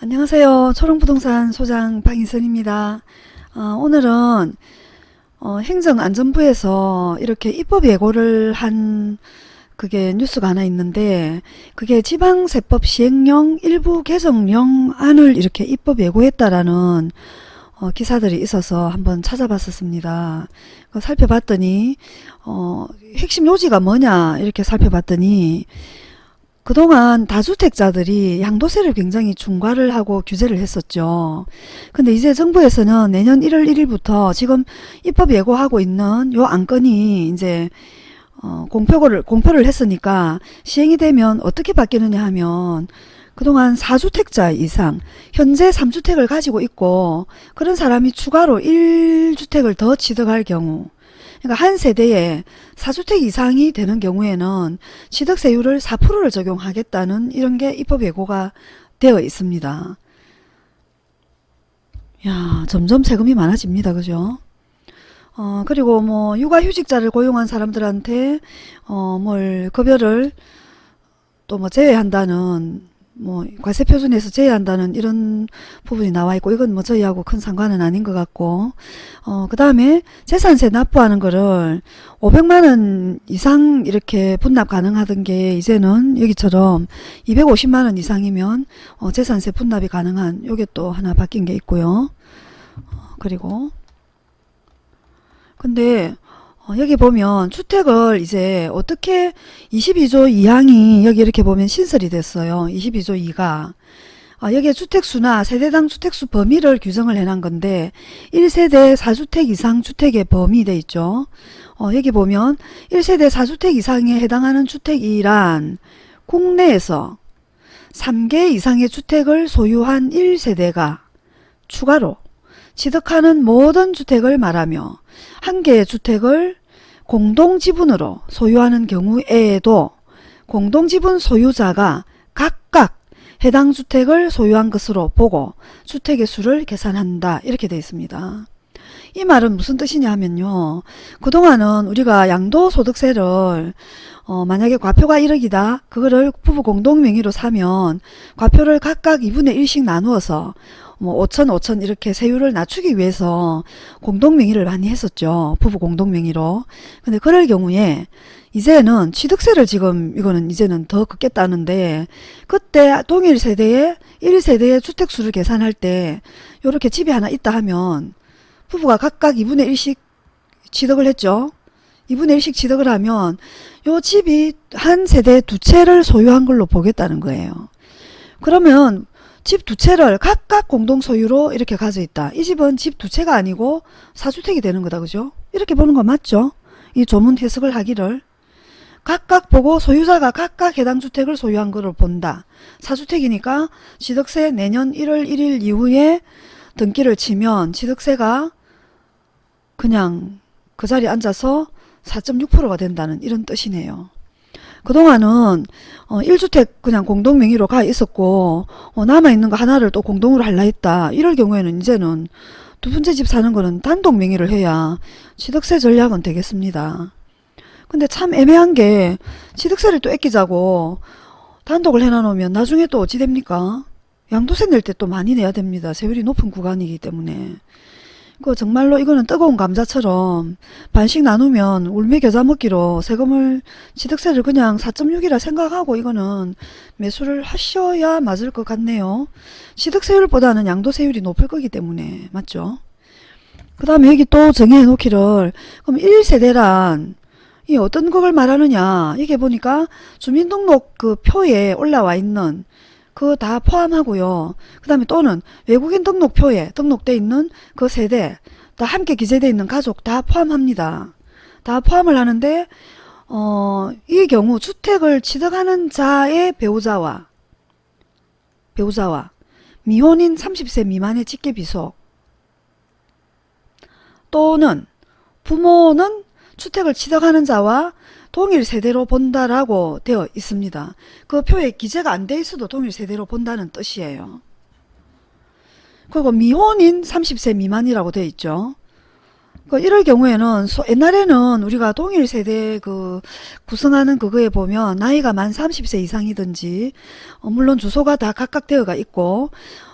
안녕하세요. 초롱부동산 소장 방희선입니다. 어, 오늘은 어, 행정안전부에서 이렇게 입법 예고를 한 그게 뉴스가 하나 있는데 그게 지방세법 시행령 일부 개정령 안을 이렇게 입법 예고했다라는 어, 기사들이 있어서 한번 찾아봤었습니다. 그 살펴봤더니 어, 핵심 요지가 뭐냐 이렇게 살펴봤더니 그동안 다주택자들이 양도세를 굉장히 중과를 하고 규제를 했었죠. 근데 이제 정부에서는 내년 1월 1일부터 지금 입법 예고하고 있는 요 안건이 이제 어, 공표를 공표를 했으니까 시행이 되면 어떻게 바뀌느냐 하면 그동안 4주택자 이상 현재 3주택을 가지고 있고 그런 사람이 추가로 1주택을 더 취득할 경우 그러니까 한 세대에 4주택 이상이 되는 경우에는 취득세율을 4%를 적용하겠다는 이런 게 입법 예고가 되어 있습니다. 야 점점 세금이 많아집니다. 그죠? 어 그리고 뭐 육아휴직자를 고용한 사람들한테 어뭘 급여를 또 뭐 제외한다는 뭐 과세 표준에서 제외한다는 이런 부분이 나와 있고 이건 뭐 저희하고 큰 상관은 아닌 것 같고 어 그 다음에 재산세 납부하는 거를 500만 원 이상 이렇게 분납 가능하던 게 이제는 여기처럼 250만 원 이상이면 어 재산세 분납이 가능한 요게 또 하나 바뀐 게 있고요. 어 그리고 근데 어, 여기 보면 주택을 이제 어떻게 22조 2항이 여기 이렇게 보면 신설이 됐어요. 22조 2가. 어, 여기에 주택수나 세대당 주택수 범위를 규정을 해놓은 건데 1세대 4주택 이상 주택의 범위 돼 있죠. 어, 여기 보면 1세대 4주택 이상에 해당하는 주택이란 국내에서 3개 이상의 주택을 소유한 1세대가 추가로 취득하는 모든 주택을 말하며 한 개의 주택을 공동지분으로 소유하는 경우에도 공동지분 소유자가 각각 해당 주택을 소유한 것으로 보고 주택의 수를 계산한다 이렇게 되어 있습니다. 이 말은 무슨 뜻이냐 하면요. 그동안은 우리가 양도소득세를 어, 만약에 과표가 1억이다. 그거를 부부 공동명의로 사면 과표를 각각 2분의 1씩 나누어서 뭐 5천 5천 이렇게 세율을 낮추기 위해서 공동명의를 많이 했었죠. 부부 공동명의로. 근데 그럴 경우에 이제는 취득세를 지금 이거는 이제는 더 긋겠다는데 그때 동일 세대의 1세대의 주택수를 계산할 때 이렇게 집이 하나 있다 하면 부부가 각각 2분의 1씩 취득을 했죠. 2분의 1씩 취득을 하면 요 집이 한 세대 두 채를 소유한 걸로 보겠다는 거예요. 그러면 집 두 채를 각각 공동 소유로 이렇게 가져 있다. 이 집은 집 두 채가 아니고 사주택이 되는 거다. 그죠? 이렇게 보는 거 맞죠? 이 조문 해석을 하기를 각각 보고 소유자가 각각 해당 주택을 소유한 것을 본다. 사주택이니까 취득세 내년 1월 1일 이후에 등기를 치면 취득세가 그냥 그 자리에 앉아서 4.6%가 된다는 이런 뜻이네요. 그동안은 어 1주택 그냥 공동 명의로 가 있었고 어 남아있는 거 하나를 또 공동으로 할라 했다. 이럴 경우에는 이제는 두 번째 집 사는 거는 단독 명의를 해야 취득세 전략은 되겠습니다. 근데 참 애매한 게 취득세를 또 아끼자고 단독을 해놔놓으면 나중에 또 어찌 됩니까? 양도세 낼 때 또 많이 내야 됩니다. 세율이 높은 구간이기 때문에. 그 정말로 이거는 뜨거운 감자처럼 반씩 나누면 울며 겨자 먹기로 세금을 취득세를 그냥 4.6이라 생각하고 이거는 매수를 하셔야 맞을 것 같네요. 취득세율보다는 양도세율이 높을 거기 때문에 맞죠? 그 다음에 여기 또 정의해 놓기를 그럼 1세대란 이 어떤 것을 말하느냐 이게 보니까 주민등록 그 표에 올라와 있는 그거 다 포함하고요. 그 다음에 또는 외국인 등록표에 등록돼 있는 그 세대 다 함께 기재되어 있는 가족 다 포함합니다. 다 포함을 하는데 어, 이 경우 주택을 취득하는 자의 배우자와 배우자와 미혼인 30세 미만의 직계비속 또는 부모는 주택을 취득하는 자와 동일 세대로 본다라고 되어 있습니다. 그 표에 기재가 안 돼 있어도 동일 세대로 본다는 뜻이에요. 그리고 미혼인 30세 미만이라고 되어 있죠. 그 이럴 경우에는 소- 옛날에는 우리가 동일 세대 그 구성하는 그거에 보면 나이가 만 30세 이상이든지 어, 물론 주소가 다 각각 되어가 있고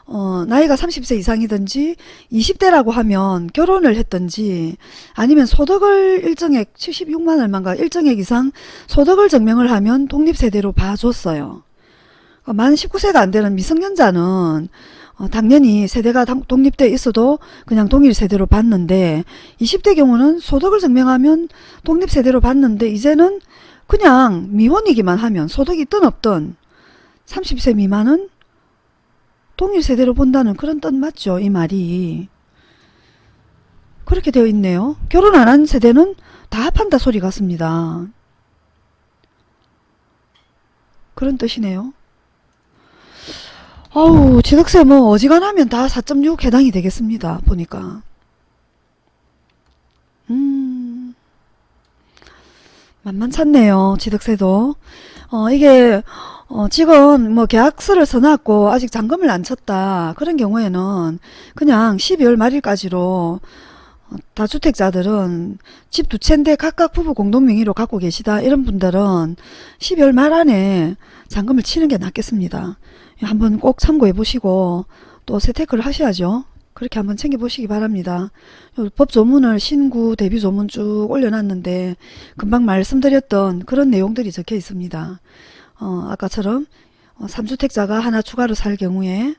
어, 나이가 30세 이상이든지 20대라고 하면 결혼을 했든지 아니면 소득을 일정액 76만 얼마인가 일정액 이상 소득을 증명을 하면 독립세대로 봐줬어요. 어, 만 19세가 안 되는 미성년자는 어, 당연히 세대가 당- 독립돼 있어도 그냥 동일 세대로 봤는데 20대 경우는 소득을 증명하면 독립 세대로 봤는데 이제는 그냥 미혼이기만 하면 소득이 있든 없든 30세 미만은 동일 세대로 본다는 그런 뜻 맞죠 이 말이? 그렇게 되어 있네요. 결혼 안 한 세대는 다 합한다 소리 같습니다. 그런 뜻이네요 어우 지득세 뭐 어지간하면 다 4.6 해당이 되겠습니다 보니까. 음. 만만찮네요 지득세도. 어 이게 어 지금 뭐 계약서를 써놨고 아직 잔금을 안 쳤다. 그런 경우에는 그냥 12월 말일까지로 어, 다주택자들은 집 두 채인데 각각 부부 공동 명의로 갖고 계시다 이런 분들은 12월 말 안에 잔금을 치는 게 낫겠습니다. 한번 꼭 참고해 보시고 또 세테크를 하셔야죠. 그렇게 한번 챙겨보시기 바랍니다. 요법 조문을 신구 대비 조문 쭉 올려놨는데 금방 말씀드렸던 그런 내용들이 적혀 있습니다. 어, 아까처럼 어, 3주택자가 하나 추가로 살 경우에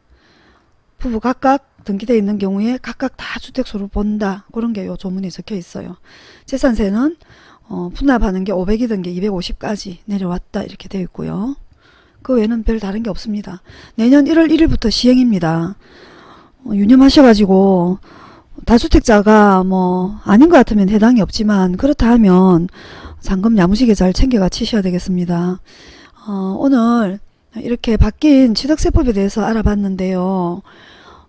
부부 각각 등기되어 있는 경우에 각각 다 주택수로 본다. 그런 게 요 조문에 적혀 있어요. 재산세는 어, 분납하는 게 500이던 게 250까지 내려왔다. 이렇게 되어 있고요. 그 외에는 별 다른 게 없습니다. 내년 1월 1일부터 시행입니다. 어, 유념하셔가지고 다주택자가 뭐 아닌 것 같으면 해당이 없지만 그렇다 하면 잔금 야무지게 잘 챙겨가 치셔야 되겠습니다. 어, 오늘 이렇게 바뀐 취득세법에 대해서 알아봤는데요.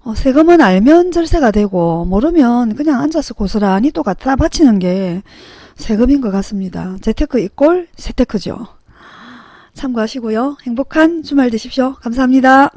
어, 세금은 알면 절세가 되고 모르면 그냥 앉아서 고스란히 또 갖다 바치는 게 세금인 것 같습니다. 재테크 이꼴 세테크죠. 참고하시고요. 행복한 주말 되십시오. 감사합니다.